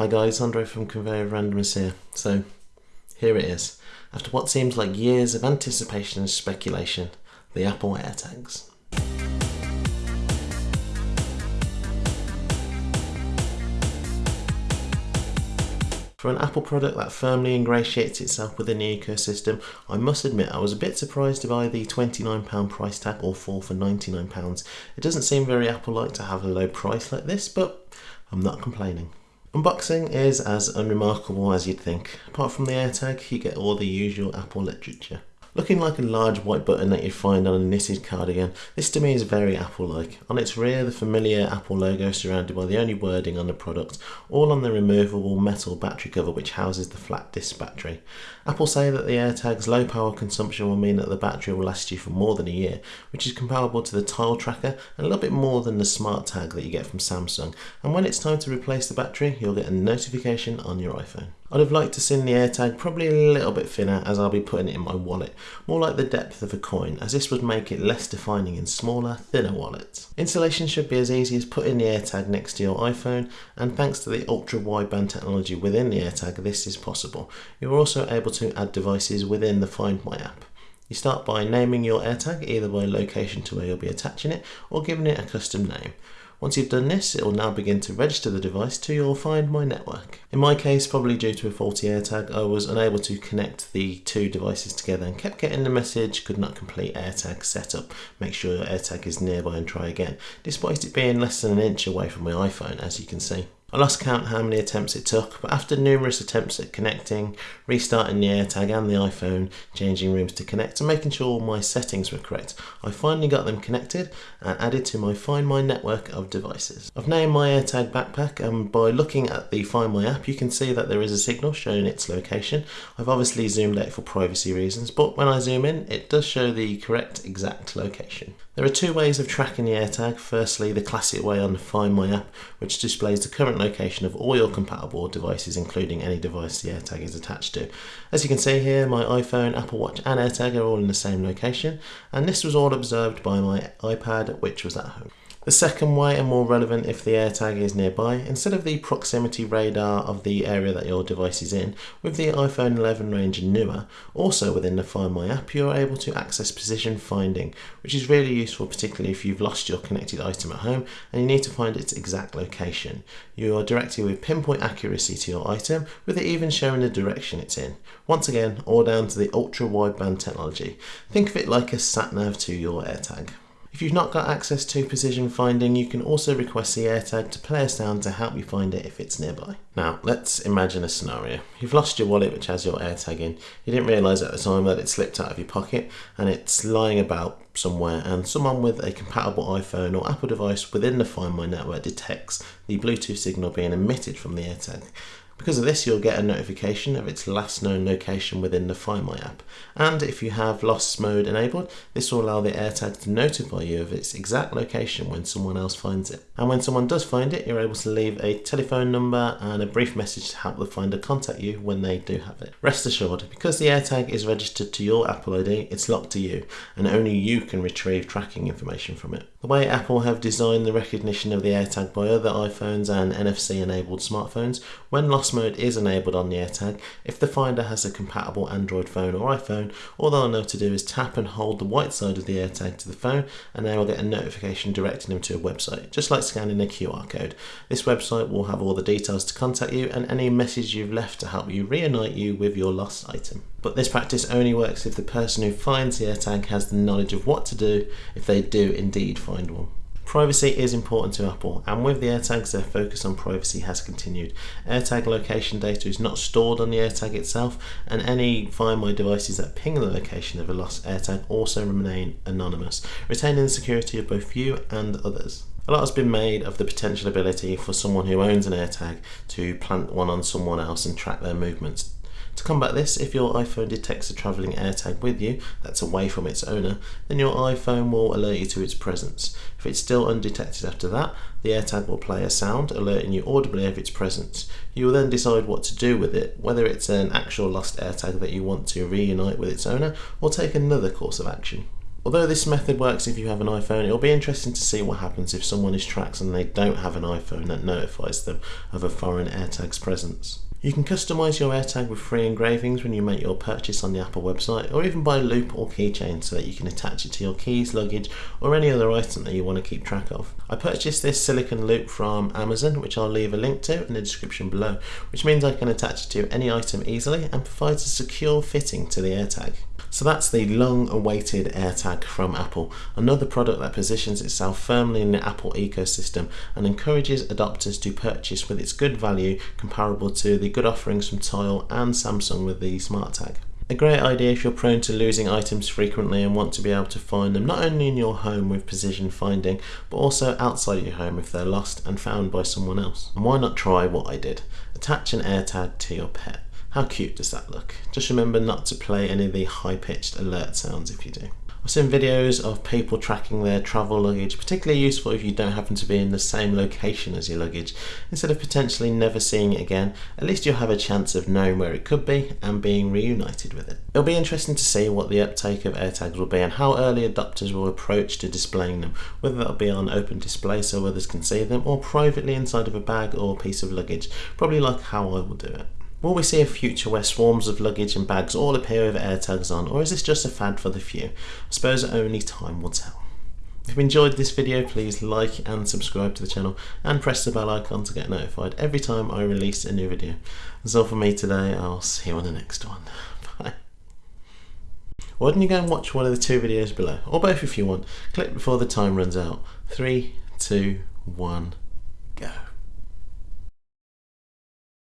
Hi guys, Andre from Conveyor of Randomness here. So, here it is. After what seems like years of anticipation and speculation, the Apple AirTags. For an Apple product that firmly ingratiates itself within the ecosystem, I must admit I was a bit surprised by the £29 price tag or 4 for £99. It doesn't seem very Apple-like to have a low price like this, but I'm not complaining. Unboxing is as unremarkable as you'd think. Apart from the AirTag, you get all the usual Apple literature. Looking like a large white button that you'd find on a knitted cardigan, this to me is very Apple-like. On its rear, the familiar Apple logo surrounded by the only wording on the product, all on the removable metal battery cover which houses the flat disc battery. Apple say that the AirTag's low power consumption will mean that the battery will last you for more than a year, which is comparable to the Tile tracker and a little bit more than the Smart Tag that you get from Samsung. And when it's time to replace the battery, you'll get a notification on your iPhone. I'd have liked to seen the AirTag probably a little bit thinner as I'll be putting it in my wallet, more like the depth of a coin as this would make it less defining in smaller, thinner wallets. Installation should be as easy as putting the AirTag next to your iPhone and thanks to the ultra wideband technology within the AirTag this is possible. You're also able to add devices within the Find My app. You start by naming your AirTag either by location to where you'll be attaching it or giving it a custom name. Once you've done this, it will now begin to register the device to your Find My network. In my case, probably due to a faulty AirTag, I was unable to connect the two devices together and kept getting the message, could not complete AirTag setup. Make sure your AirTag is nearby and try again, despite it being less than an inch away from my iPhone, as you can see. I lost count how many attempts it took, but after numerous attempts at connecting, restarting the AirTag and the iPhone, changing rooms to connect and making sure all my settings were correct, I finally got them connected and added to my Find My network of devices. I've named my AirTag backpack and by looking at the Find My app you can see that there is a signal showing its location. I've obviously zoomed out for privacy reasons, but when I zoom in it does show the correct exact location. There are two ways of tracking the AirTag. Firstly, the classic way on the Find My app, which displays the current location of all your compatible devices, including any device the AirTag is attached to. As you can see here, my iPhone, Apple Watch and AirTag are all in the same location, and this was all observed by my iPad, which was at home. The second way, and more relevant if the AirTag is nearby, instead of the proximity radar of the area that your device is in, with the iPhone 11 range and newer, also within the Find My app, you're able to access precision finding, which is really useful particularly if you've lost your connected item at home and you need to find its exact location. You are directed with pinpoint accuracy to your item, with it even showing the direction it's in. Once again, all down to the ultra wideband technology. Think of it like a sat nav to your AirTag. If you've not got access to precision finding, you can also request the AirTag to play a sound to help you find it if it's nearby. Now, let's imagine a scenario. You've lost your wallet which has your AirTag in. You didn't realise at the time that it slipped out of your pocket and it's lying about somewhere and someone with a compatible iPhone or Apple device within the Find My network detects the Bluetooth signal being emitted from the AirTag. Because of this, you'll get a notification of its last known location within the Find My app. And if you have lost mode enabled, this will allow the AirTag to notify you of its exact location when someone else finds it. And when someone does find it, you're able to leave a telephone number and a brief message to help the finder contact you when they do have it. Rest assured, because the AirTag is registered to your Apple ID, it's locked to you, and only you can retrieve tracking information from it. The way Apple have designed the recognition of the AirTag by other iPhones and NFC enabled smartphones, when lost mode is enabled on the AirTag, if the finder has a compatible Android phone or iPhone, all they'll know to do is tap and hold the white side of the AirTag to the phone and they will get a notification directing them to a website, just like scanning a QR code. This website will have all the details to contact you and any message you've left to help you reunite you with your lost item. But this practice only works if the person who finds the AirTag has the knowledge of what to do if they do indeed find one. Privacy is important to Apple, and with the AirTags, their focus on privacy has continued. AirTag location data is not stored on the AirTag itself, and any Find My devices that ping the location of a lost AirTag also remain anonymous, retaining the security of both you and others. A lot has been made of the potential ability for someone who owns an AirTag to plant one on someone else and track their movements. To combat this, if your iPhone detects a travelling AirTag with you that's away from its owner, then your iPhone will alert you to its presence. If it's still undetected after that, the AirTag will play a sound alerting you audibly of its presence. You will then decide what to do with it, whether it's an actual lost AirTag that you want to reunite with its owner or take another course of action. Although this method works if you have an iPhone, it'll be interesting to see what happens if someone is tracked and they don't have an iPhone that notifies them of a foreign AirTag's presence. You can customise your AirTag with free engravings when you make your purchase on the Apple website, or even buy a loop or keychain so that you can attach it to your keys, luggage, or any other item that you want to keep track of. I purchased this silicone loop from Amazon, which I'll leave a link to in the description below, which means I can attach it to any item easily and provides a secure fitting to the AirTag. So that's the long awaited AirTag from Apple, another product that positions itself firmly in the Apple ecosystem and encourages adopters to purchase with its good value comparable to the good offerings from Tile and Samsung with the SmartTag. A great idea if you're prone to losing items frequently and want to be able to find them not only in your home with precision finding, but also outside your home if they're lost and found by someone else. And why not try what I did? Attach an AirTag to your pet. How cute does that look? Just remember not to play any of the high-pitched alert sounds if you do. I've seen videos of people tracking their travel luggage, particularly useful if you don't happen to be in the same location as your luggage. Instead of potentially never seeing it again, at least you'll have a chance of knowing where it could be and being reunited with it. It'll be interesting to see what the uptake of AirTags will be and how early adopters will approach to displaying them, whether that'll be on open display so others can see them or privately inside of a bag or piece of luggage, probably like how I will do it. Will we see a future where swarms of luggage and bags all appear with AirTags on, or is this just a fad for the few? I suppose only time will tell. If you enjoyed this video, please like and subscribe to the channel and press the bell icon to get notified every time I release a new video. That's all for me today, I'll see you on the next one. Bye. Why don't you go and watch one of the two videos below, or both if you want. Click before the time runs out. Three, two, one.